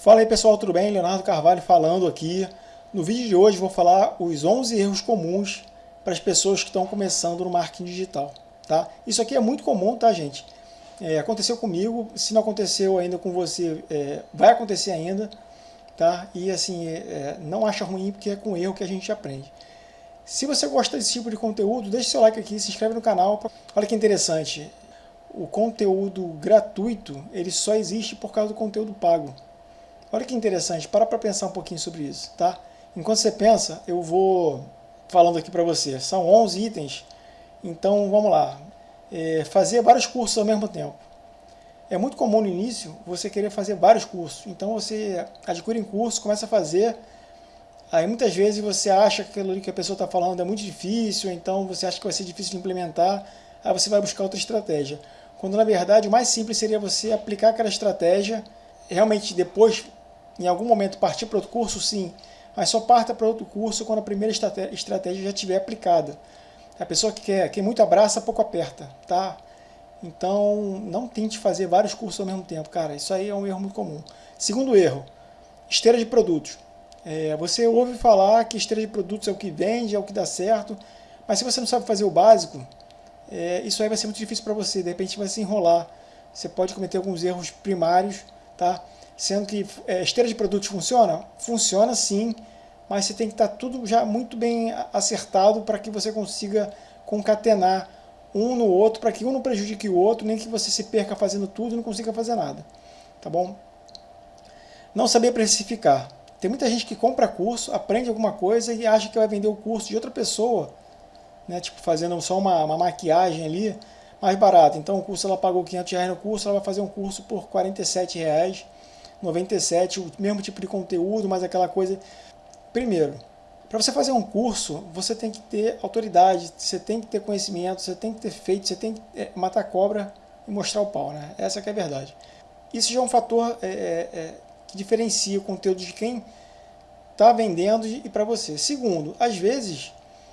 Fala aí pessoal, tudo bem? Leonardo Carvalho falando aqui. No vídeo de hoje vou falar os 11 erros comuns para as pessoas que estão começando no marketing digital. Tá? Isso aqui é muito comum, tá gente? É, aconteceu comigo, se não aconteceu ainda com você, é, vai acontecer ainda. Tá? E assim, é, é não acha ruim porque é com erro que a gente aprende. Se você gosta desse tipo de conteúdo, deixe seu like aqui, se inscreve no canal. Olha que interessante, o conteúdo gratuito ele só existe por causa do conteúdo pago. Olha que interessante, para para pensar um pouquinho sobre isso, tá? Enquanto você pensa, eu vou falando aqui para você. São 11 itens, então vamos lá. É, fazer vários cursos ao mesmo tempo. É muito comum no início você querer fazer vários cursos, então você adquire um curso, começa a fazer, aí muitas vezes você acha que aquilo que a pessoa está falando é muito difícil, então você acha que vai ser difícil de implementar, aí você vai buscar outra estratégia. Quando na verdade o mais simples seria você aplicar aquela estratégia, realmente depois em algum momento partir para outro curso, sim, mas só parta para outro curso quando a primeira estratégia já estiver aplicada. A pessoa que quer, que muito abraça, pouco aperta, tá? Então, não tente fazer vários cursos ao mesmo tempo, cara. Isso aí é um erro muito comum. Segundo erro, esteira de produtos. É, você ouve falar que esteira de produtos é o que vende, é o que dá certo, mas se você não sabe fazer o básico, é, isso aí vai ser muito difícil para você. De repente vai se enrolar. Você pode cometer alguns erros primários, tá? Sendo que é, esteira de produtos funciona? Funciona sim, mas você tem que estar tá tudo já muito bem acertado para que você consiga concatenar um no outro, para que um não prejudique o outro, nem que você se perca fazendo tudo e não consiga fazer nada. Tá bom? Não saber precificar. Tem muita gente que compra curso, aprende alguma coisa e acha que vai vender o curso de outra pessoa, né? tipo fazendo só uma, uma maquiagem ali, mais barato. Então o curso ela pagou 500 reais no curso, ela vai fazer um curso por 47 reais 97, o mesmo tipo de conteúdo, mas aquela coisa... Primeiro, para você fazer um curso, você tem que ter autoridade, você tem que ter conhecimento, você tem que ter feito, você tem que é, matar cobra e mostrar o pau, né? Essa é a verdade. Isso já é um fator é, é, é que diferencia o conteúdo de quem está vendendo e para você. Segundo, às vezes,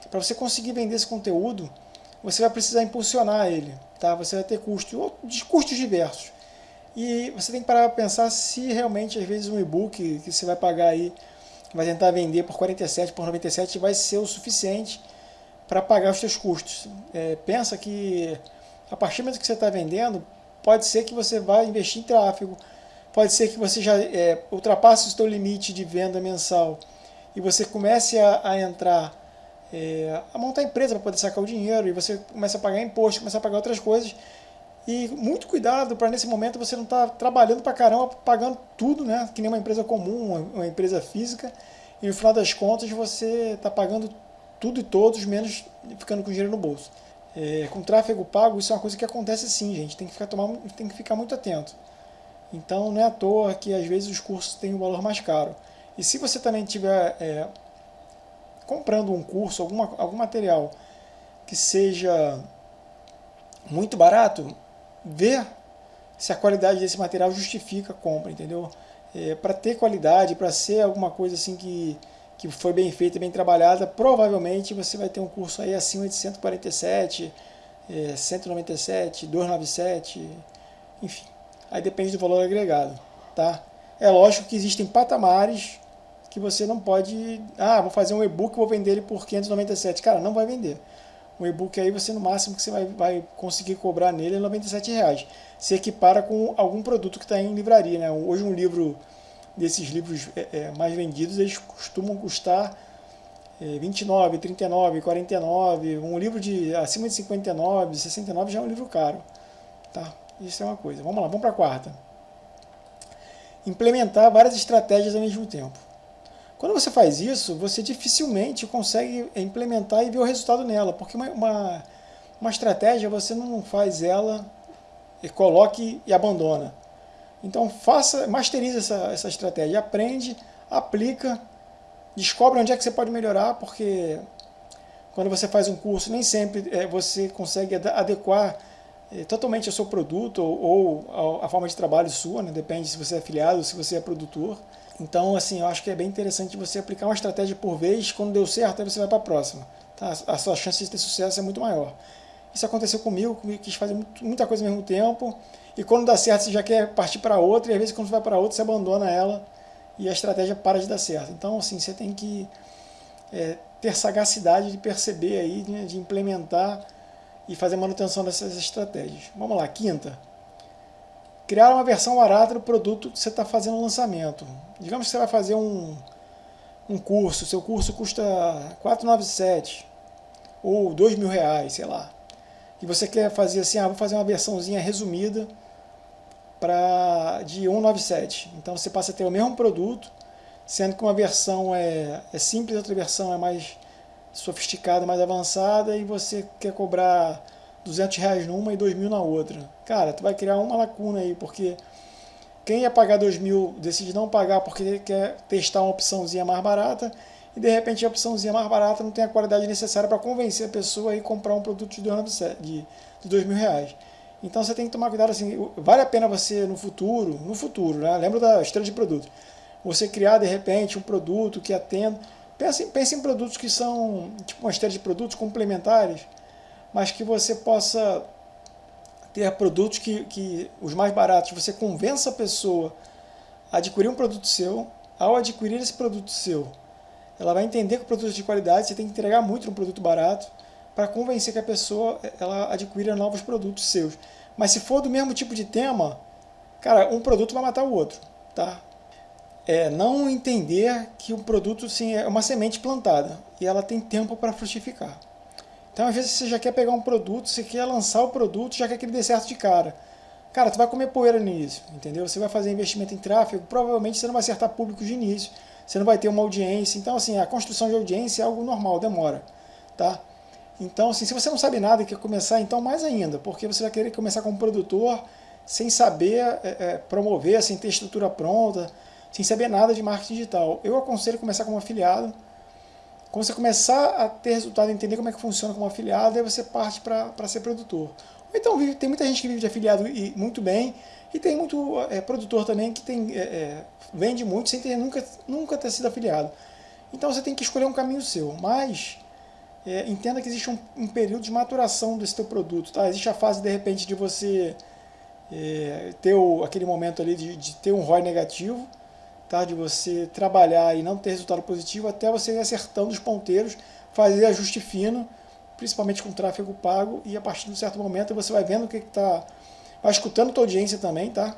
para você conseguir vender esse conteúdo, você vai precisar impulsionar ele, tá? Você vai ter custos, custos diversos. E você tem que parar para pensar se realmente, às vezes, um e-book que você vai pagar aí, vai tentar vender por 47, por 97, vai ser o suficiente para pagar os seus custos. É, pensa que a partir do momento que você está vendendo, pode ser que você vá investir em tráfego, pode ser que você já é, ultrapasse o seu limite de venda mensal e você comece a, a entrar, é, a montar empresa para poder sacar o dinheiro e você começa a pagar imposto, começa a pagar outras coisas e muito cuidado para nesse momento você não estar tá trabalhando para caramba, pagando tudo, né? Que nem uma empresa comum, uma empresa física. E no final das contas você está pagando tudo e todos, menos ficando com dinheiro no bolso. É, com tráfego pago, isso é uma coisa que acontece sim, gente. Tem que, ficar, tomar, tem que ficar muito atento. Então não é à toa que às vezes os cursos têm um valor mais caro. E se você também estiver é, comprando um curso, alguma, algum material que seja muito barato, ver se a qualidade desse material justifica a compra, entendeu? É, para ter qualidade, para ser alguma coisa assim que, que foi bem feita, bem trabalhada, provavelmente você vai ter um curso aí acima de 147, é, 197, 297, enfim. Aí depende do valor agregado, tá? É lógico que existem patamares que você não pode... Ah, vou fazer um e-book vou vender ele por 597. Cara, não vai vender um e-book aí você no máximo que você vai, vai conseguir cobrar nele é 97 reais. Se equipara com algum produto que está em livraria. Né? Hoje um livro desses livros é, é, mais vendidos, eles costumam custar é, 29, 39, 49. Um livro de acima de 59, 69 já é um livro caro. Tá? Isso é uma coisa. Vamos lá, vamos para a quarta. Implementar várias estratégias ao mesmo tempo. Quando você faz isso, você dificilmente consegue implementar e ver o resultado nela, porque uma, uma, uma estratégia você não faz ela e coloque e abandona. Então faça, masterize essa, essa estratégia, aprende, aplica, descobre onde é que você pode melhorar, porque quando você faz um curso, nem sempre é, você consegue adequar é, totalmente ao seu produto ou, ou a forma de trabalho sua, né? depende se você é afiliado ou se você é produtor. Então, assim, eu acho que é bem interessante você aplicar uma estratégia por vez, quando deu certo, aí você vai para a próxima. Tá? A sua chance de ter sucesso é muito maior. Isso aconteceu comigo, eu quis fazer muita coisa ao mesmo tempo, e quando dá certo você já quer partir para outra, e às vezes quando você vai para outra você abandona ela, e a estratégia para de dar certo. Então, assim, você tem que é, ter sagacidade de perceber aí, né, de implementar e fazer manutenção dessas estratégias. Vamos lá, quinta. Criar uma versão barata do produto que você está fazendo o lançamento. Digamos que você vai fazer um, um curso, seu curso custa 497 ou 2 mil reais, sei lá. E você quer fazer assim, ah, vou fazer uma versãozinha resumida para de 197. Então você passa a ter o mesmo produto, sendo que uma versão é, é simples, outra versão é mais sofisticada, mais avançada, e você quer cobrar 200 reais numa e 2 mil na outra. Cara, tu vai criar uma lacuna aí, porque quem ia pagar 2 mil decide não pagar porque quer testar uma opçãozinha mais barata, e de repente a opçãozinha mais barata não tem a qualidade necessária para convencer a pessoa a comprar um produto de 2 de, de 2 mil reais. Então você tem que tomar cuidado assim, vale a pena você no futuro, no futuro, né? lembra da estrela de produto, você criar de repente um produto que atenda, pense, pense em produtos que são tipo uma estrela de produtos complementares, mas que você possa ter produtos que, que os mais baratos, você convença a pessoa a adquirir um produto seu, ao adquirir esse produto seu, ela vai entender que o produto é de qualidade, você tem que entregar muito um produto barato para convencer que a pessoa ela adquira novos produtos seus. Mas se for do mesmo tipo de tema, cara, um produto vai matar o outro, tá? É não entender que o produto sim, é uma semente plantada e ela tem tempo para frutificar. Então, às vezes, você já quer pegar um produto, você quer lançar o produto, já quer que ele dê certo de cara. Cara, tu vai comer poeira no início, entendeu? Você vai fazer investimento em tráfego, provavelmente você não vai acertar público de início, você não vai ter uma audiência. Então, assim, a construção de audiência é algo normal, demora, tá? Então, assim, se você não sabe nada e quer começar, então mais ainda, porque você vai querer começar como produtor sem saber é, é, promover, sem ter estrutura pronta, sem saber nada de marketing digital. Eu aconselho começar como afiliado. Quando você começar a ter resultado, entender como é que funciona como afiliado, aí você parte para ser produtor. Ou então, tem muita gente que vive de afiliado e muito bem, e tem muito é, produtor também que tem, é, é, vende muito sem ter nunca, nunca ter sido afiliado. Então você tem que escolher um caminho seu, mas é, entenda que existe um, um, período de maturação desse teu produto. Tá? Existe a fase, de repente, de você é, ter o, aquele momento ali de, de, ter um ROI negativo, tá? de você trabalhar e não ter resultado positivo, até você ir acertando os ponteiros, fazer ajuste fino, principalmente com tráfego pago, e a partir de um certo momento você vai vendo o que está... Vai escutando a tua audiência também, tá?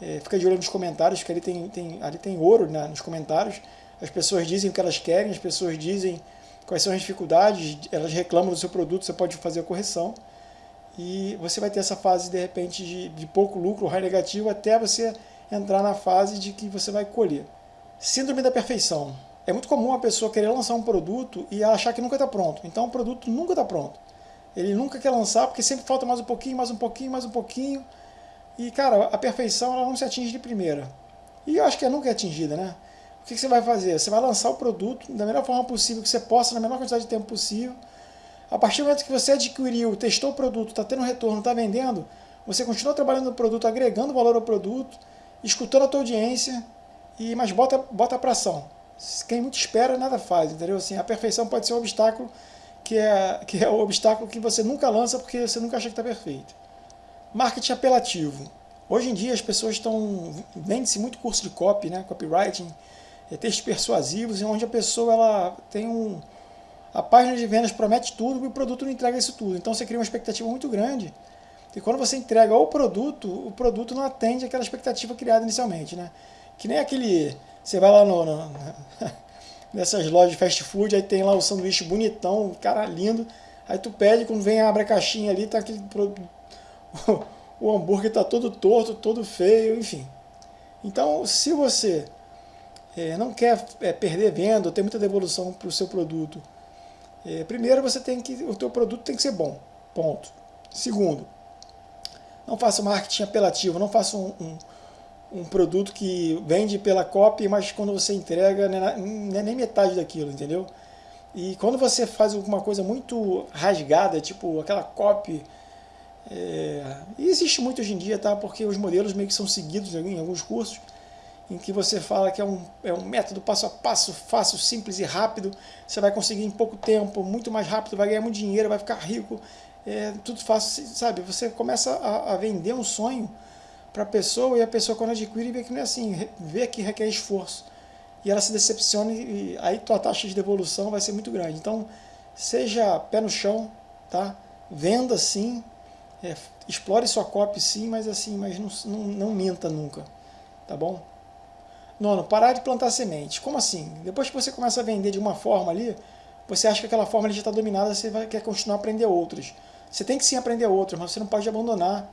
É, fica de olho nos comentários, que ali tem, tem, ali tem ouro né, nos comentários. As pessoas dizem o que elas querem, as pessoas dizem quais são as dificuldades, elas reclamam do seu produto, você pode fazer a correção. E você vai ter essa fase, de repente, de, de pouco lucro, raio negativo, até você entrar na fase de que você vai colher. Síndrome da perfeição. É muito comum a pessoa querer lançar um produto e achar que nunca está pronto. Então o produto nunca está pronto. Ele nunca quer lançar porque sempre falta mais um pouquinho, mais um pouquinho, mais um pouquinho. E, cara, a perfeição ela não se atinge de primeira. E eu acho que é nunca é atingida, né? O que, que você vai fazer? Você vai lançar o produto da melhor forma possível que você possa, na menor quantidade de tempo possível. A partir do momento que você adquiriu, testou o produto, está tendo retorno, está vendendo, você continua trabalhando no produto, agregando valor ao produto, escutando a tua audiência, e mas bota, bota para ação. Quem muito espera, nada faz, entendeu? Assim, a perfeição pode ser um obstáculo que é, que é o obstáculo que você nunca lança porque você nunca acha que está perfeito. Marketing apelativo. Hoje em dia as pessoas estão... Vende-se muito curso de copy, né? copywriting, é, textos persuasivos, onde a pessoa ela tem um... A página de vendas promete tudo e o produto não entrega isso tudo. Então você cria uma expectativa muito grande. E quando você entrega o produto, o produto não atende aquela expectativa criada inicialmente. Né? Que nem aquele... Você vai lá no, no nessas lojas de fast food, aí tem lá o sanduíche bonitão, cara lindo. Aí tu pede, quando vem abre a caixinha ali, tá aquele o hambúrguer tá todo torto, todo feio, enfim. Então, se você é, não quer é, perder venda, ter muita devolução para o seu produto, é, primeiro você tem que, o teu produto tem que ser bom, ponto. Segundo, não faça marketing apelativo, não faça um, um, um produto que vende pela copy, mas quando você entrega não é nem metade daquilo, entendeu? E quando você faz alguma coisa muito rasgada, tipo aquela copy, é, e existe muito hoje em dia, tá? Porque os modelos meio que são seguidos em alguns cursos, em que você fala que é um, é um método passo a passo, fácil, simples e rápido, você vai conseguir em pouco tempo, muito mais rápido, vai ganhar muito dinheiro, vai ficar rico, é, tudo fácil, sabe? Você começa a, a vender um sonho para a pessoa e a pessoa quando adquire vê que não é assim, vê que requer esforço. E ela se decepciona e aí tua taxa de devolução vai ser muito grande. Então, seja pé no chão, tá? Venda sim, é, explore sua copy sim, mas assim, mas não, não, não minta nunca, tá bom? Nono, parar de plantar semente. Como assim? Depois que você começa a vender de uma forma ali, você acha que aquela forma já está dominada, você vai, quer continuar a aprender outras. Você tem que sim aprender outras, mas você não pode abandonar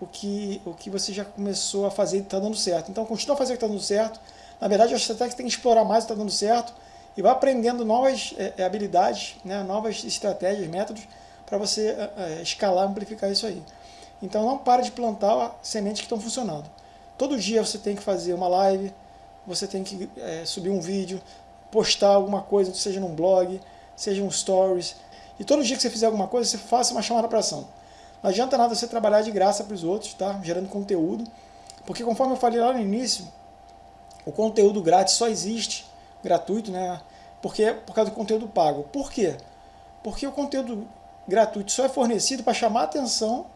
o que, o que você já começou a fazer e está dando certo. Então, continua fazer o que está dando certo. Na verdade, eu acho até que tem que explorar mais o que está dando certo e vai aprendendo novas é, habilidades, né, novas estratégias, métodos, para você é, escalar, amplificar isso aí. Então, não para de plantar sementes que estão funcionando. Todo dia você tem que fazer uma live, você tem que é, subir um vídeo, postar alguma coisa, seja num blog, seja um stories. E todo dia que você fizer alguma coisa, você faça uma chamada para ação. Não adianta nada você trabalhar de graça para os outros, tá? gerando conteúdo, porque conforme eu falei lá no início, o conteúdo grátis só existe, gratuito, né? Porque por causa do conteúdo pago. Por quê? Porque o conteúdo gratuito só é fornecido para chamar atenção,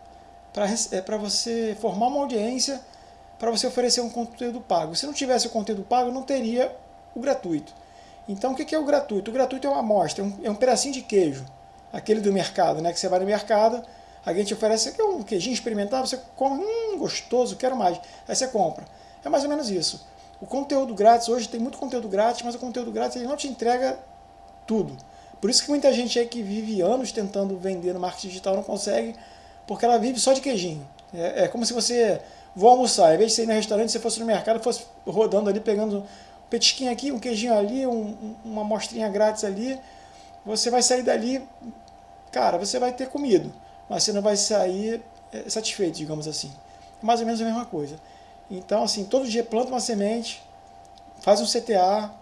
para é, você formar uma audiência, para você oferecer um conteúdo pago. Se não tivesse o conteúdo pago, não teria o gratuito. Então, o que é o gratuito? O gratuito é uma amostra, é um, é um pedacinho de queijo, aquele do mercado, né? Que você vai no mercado, Alguém te oferece aqui um queijinho experimentar, você come, hum, gostoso, quero mais. Aí você compra. É mais ou menos isso. O conteúdo grátis, hoje tem muito conteúdo grátis, mas o conteúdo grátis ele não te entrega tudo. Por isso que muita gente aí que vive anos tentando vender no marketing digital não consegue, porque ela vive só de queijinho. É, é como se você vou almoçar, em vez de você ir no restaurante, você fosse no mercado, fosse rodando ali, pegando um petisquinho aqui, um queijinho ali, um, uma amostrinha grátis ali, você vai sair dali, cara, você vai ter comido mas você não vai sair é, satisfeito, digamos assim. Mais ou menos a mesma coisa. Então, assim, todo dia planta uma semente, faz um CTA,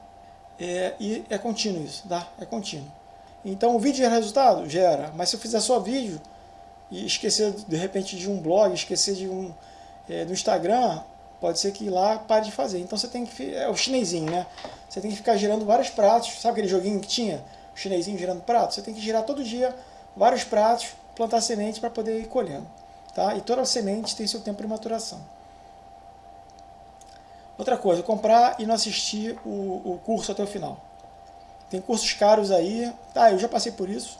é, e é contínuo isso, tá? É contínuo. Então, o vídeo gera resultado? Gera. Mas se eu fizer só vídeo, e esquecer, de repente, de um blog, esquecer de um é, do Instagram, pode ser que lá pare de fazer. Então, você tem que... É o chinesinho, né? Você tem que ficar gerando vários pratos. Sabe aquele joguinho que tinha? O chinesinho gerando pratos? Você tem que girar todo dia vários pratos plantar semente para poder ir colhendo. Tá? E toda semente tem seu tempo de maturação. Outra coisa, comprar e não assistir o, o curso até o final. Tem cursos caros aí, tá, eu já passei por isso.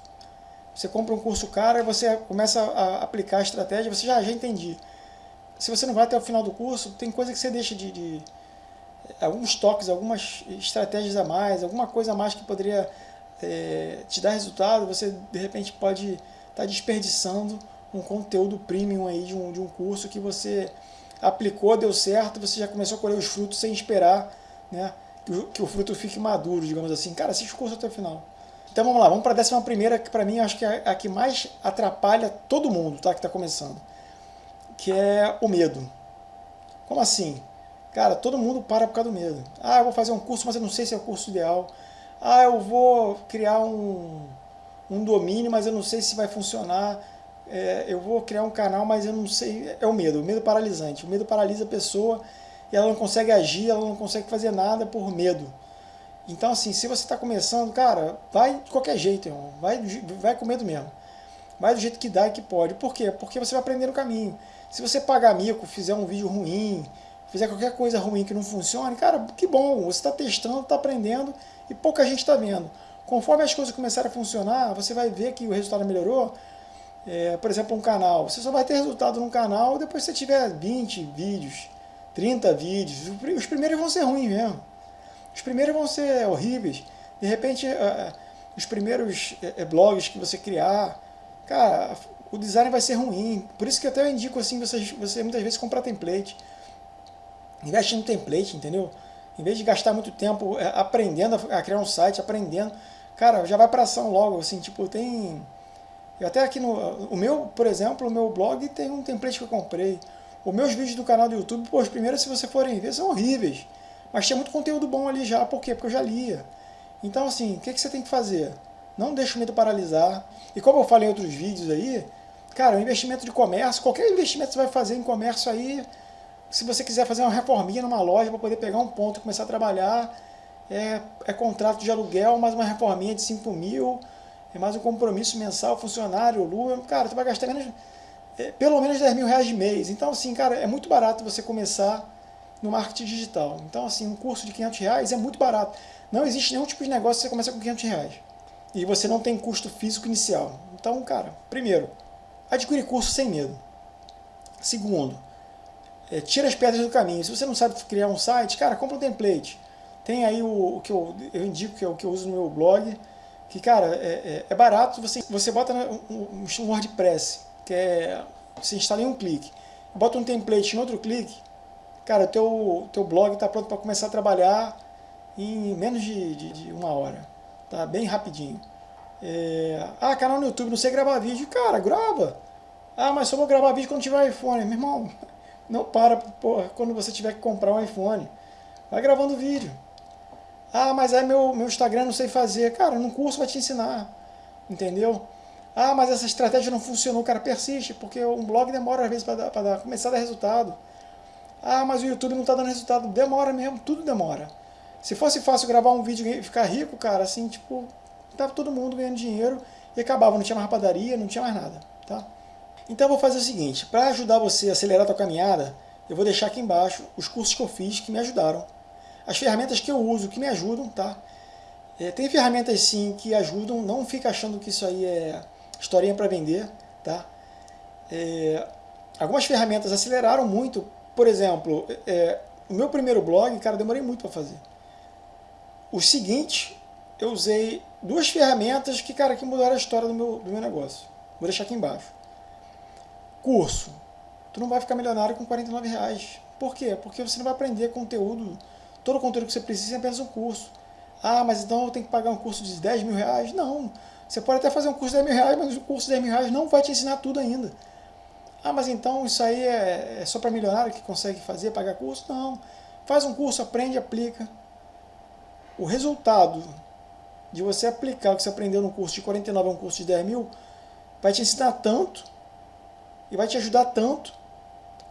Você compra um curso caro e você começa a aplicar a estratégia, você já, já entendi. Se você não vai até o final do curso, tem coisa que você deixa de, de alguns toques, algumas estratégias a mais, alguma coisa a mais que poderia é, te dar resultado, você de repente pode está desperdiçando um conteúdo premium aí de um, de um curso que você aplicou, deu certo, você já começou a colher os frutos sem esperar né, que, o, que o fruto fique maduro, digamos assim. Cara, assiste o curso até o final. Então vamos lá, vamos para a décima primeira, que para mim acho que é a que mais atrapalha todo mundo tá, que está começando, que é o medo. Como assim? Cara, todo mundo para por causa do medo. Ah, eu vou fazer um curso, mas eu não sei se é o curso ideal. Ah, eu vou criar um, um domínio, mas eu não sei se vai funcionar. É, eu vou criar um canal, mas eu não sei. É o medo, o medo paralisante. O medo paralisa a pessoa e ela não consegue agir, ela não consegue fazer nada por medo. Então, assim, se você está começando, cara, vai de qualquer jeito, irmão. Vai, vai com medo mesmo. Vai do jeito que dá e que pode. Por quê? Porque você vai aprender no caminho. Se você pagar mico, fizer um vídeo ruim, fizer qualquer coisa ruim que não funcione, cara, que bom. Você está testando, está aprendendo e pouca gente está vendo. Conforme as coisas começarem a funcionar, você vai ver que o resultado melhorou. É, por exemplo, um canal. Você só vai ter resultado num canal depois que você tiver 20 vídeos, 30 vídeos. Os primeiros vão ser ruins mesmo. Os primeiros vão ser horríveis. De repente, os primeiros é, é, blogs que você criar, cara, o design vai ser ruim. Por isso que eu até indico assim, você, você muitas vezes comprar template. Investe no template, entendeu? Em vez de gastar muito tempo é, aprendendo a criar um site, aprendendo, cara, já vai para ação logo, assim, tipo, tem... Eu até aqui no... O meu, por exemplo, o meu blog tem um template que eu comprei. Os meus vídeos do canal do YouTube, pô, os primeiros, se você forem ver, são horríveis. Mas tinha muito conteúdo bom ali já, por quê? Porque eu já lia. Então, assim, o que, que você tem que fazer? Não deixe o medo paralisar. E como eu falei em outros vídeos aí, cara, o investimento de comércio, qualquer investimento que você vai fazer em comércio aí, se você quiser fazer uma reforminha numa loja para poder pegar um ponto e começar a trabalhar, é, é contrato de aluguel, mais uma reforminha de 5 mil, é mais um compromisso mensal, funcionário, lua, cara, tu vai gastar menos é, pelo menos 10 mil reais de mês. Então, assim, cara, é muito barato você começar no marketing digital. Então, assim, um curso de 500 reais é muito barato. Não existe nenhum tipo de negócio que você começa com 500 reais. E você não tem custo físico inicial. Então, cara, primeiro, adquire curso sem medo. Segundo, é, tira as pedras do caminho. Se você não sabe criar um site, cara, compra um template. Tem aí o, o que eu, eu, indico, que é o que eu uso no meu blog, que, cara, é, é, é barato, você, você bota um, um WordPress, que é, você instala em um clique, bota um template em outro clique, cara, o teu, teu blog está pronto para começar a trabalhar em menos de, de, de, uma hora, tá? Bem rapidinho. É, ah, canal no YouTube, não sei gravar vídeo. Cara, grava. Ah, mas só vou gravar vídeo quando tiver iPhone. Meu irmão, não para porra, quando você tiver que comprar um iPhone. Vai gravando vídeo. Ah, mas aí meu, meu Instagram não sei fazer. Cara, num curso vai te ensinar. Entendeu? Ah, mas essa estratégia não funcionou. Cara, persiste, porque um blog demora às vezes para começar a dar resultado. Ah, mas o YouTube não está dando resultado. Demora mesmo, tudo demora. Se fosse fácil gravar um vídeo e ficar rico, cara, assim, tipo, tava todo mundo ganhando dinheiro e acabava, não tinha mais padaria, não tinha mais nada, tá? Então eu vou fazer o seguinte, para ajudar você a acelerar a tua caminhada, eu vou deixar aqui embaixo os cursos que eu fiz que me ajudaram as ferramentas que eu uso, que me ajudam, tá? É, tem ferramentas sim que ajudam, não fica achando que isso aí é historinha para vender, tá? É, algumas ferramentas aceleraram muito, por exemplo, é, o meu primeiro blog, cara, demorei muito para fazer. O seguinte, eu usei duas ferramentas que, cara, que mudaram a história do meu, do meu negócio. Vou deixar aqui embaixo. Curso. Tu não vai ficar milionário com 49 reais. Por quê? Porque você não vai aprender conteúdo todo o conteúdo que você precisa é apenas um curso. Ah, mas então eu tenho que pagar um curso de 10 mil reais? Não. Você pode até fazer um curso de 10 mil reais, mas o curso de 10 mil reais não vai te ensinar tudo ainda. Ah, mas então isso aí é, é só para milionário que consegue fazer, pagar curso? Não. Faz um curso, aprende, aplica. O resultado de você aplicar o que você aprendeu no curso de 49 a um curso de 10 mil vai te ensinar tanto e vai te ajudar tanto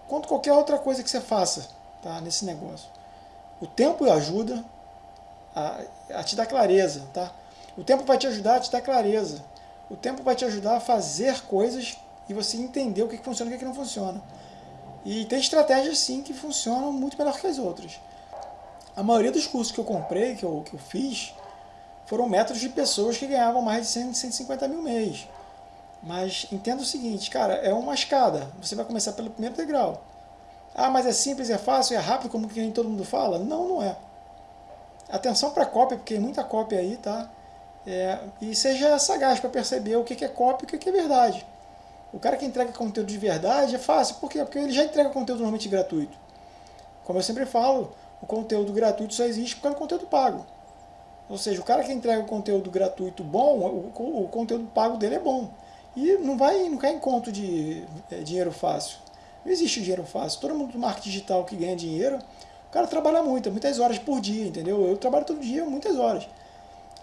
quanto qualquer outra coisa que você faça tá, nesse negócio. O tempo ajuda a, a te dar clareza, tá? O tempo vai te ajudar a te dar clareza. O tempo vai te ajudar a fazer coisas e você entender o que, funciona e o que, que não funciona. E tem estratégias sim que funcionam muito melhor que as outras. A maioria dos cursos que eu comprei, que eu, que eu fiz, foram métodos de pessoas que ganhavam mais de 100, 150 mil mês. Mas entenda o seguinte, cara, é uma escada. Você vai começar pelo primeiro degrau. Ah, mas é simples, é fácil, é rápido, como que nem todo mundo fala? Não, não é. Atenção para cópia, porque tem muita cópia aí, tá? É, e seja sagaz para perceber o que é cópia e o que é verdade. O cara que entrega conteúdo de verdade é fácil, por quê? Porque ele já entrega conteúdo normalmente gratuito. Como eu sempre falo, o conteúdo gratuito só existe por causa do conteúdo pago. Ou seja, o cara que entrega o conteúdo gratuito bom, o, o conteúdo pago dele é bom. E não vai não cai em conto de é, dinheiro fácil. Não existe dinheiro fácil. Todo mundo do marketing digital que ganha dinheiro, o cara trabalha muito, muitas horas por dia, entendeu? Eu trabalho todo dia, muitas horas.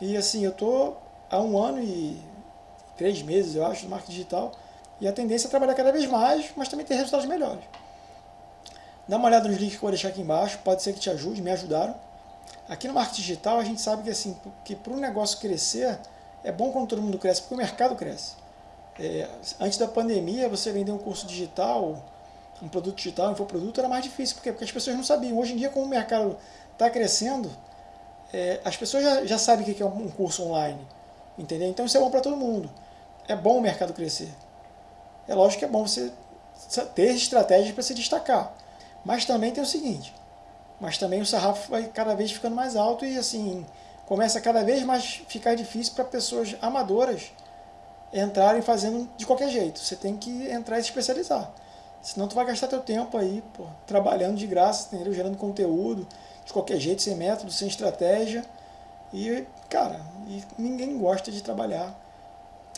E assim, eu tô há um ano e três meses, eu acho, no marketing digital, e a tendência é trabalhar cada vez mais, mas também ter resultados melhores. Dá uma olhada nos links que eu vou deixar aqui embaixo, pode ser que te ajude, me ajudaram. Aqui no marketing digital a gente sabe que assim, que para um negócio crescer, é bom quando todo mundo cresce, porque o mercado cresce. É, antes da pandemia, você vender um curso digital, um produto digital, um infoproduto, era mais difícil. Porque as pessoas não sabiam. Hoje em dia, como o mercado está crescendo, é, as pessoas já, já sabem o que é um curso online. Entendeu? Então isso é bom para todo mundo. É bom o mercado crescer. É lógico que é bom você ter estratégias para se destacar. Mas também tem o seguinte, mas também o sarrafo vai cada vez ficando mais alto e assim, começa cada vez mais ficar difícil para pessoas amadoras entrarem fazendo de qualquer jeito. Você tem que entrar e se especializar. Senão tu vai gastar teu tempo aí, pô, trabalhando de graça, entendeu? Gerando conteúdo, de qualquer jeito, sem método, sem estratégia. E, cara, e ninguém gosta de trabalhar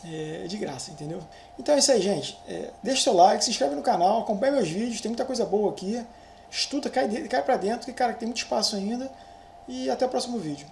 é, de graça, entendeu? Então é isso aí, gente. É, deixa seu like, se inscreve no canal, acompanha meus vídeos, tem muita coisa boa aqui. Estuda, cai, cai pra dentro, que, cara, tem muito espaço ainda. E até o próximo vídeo.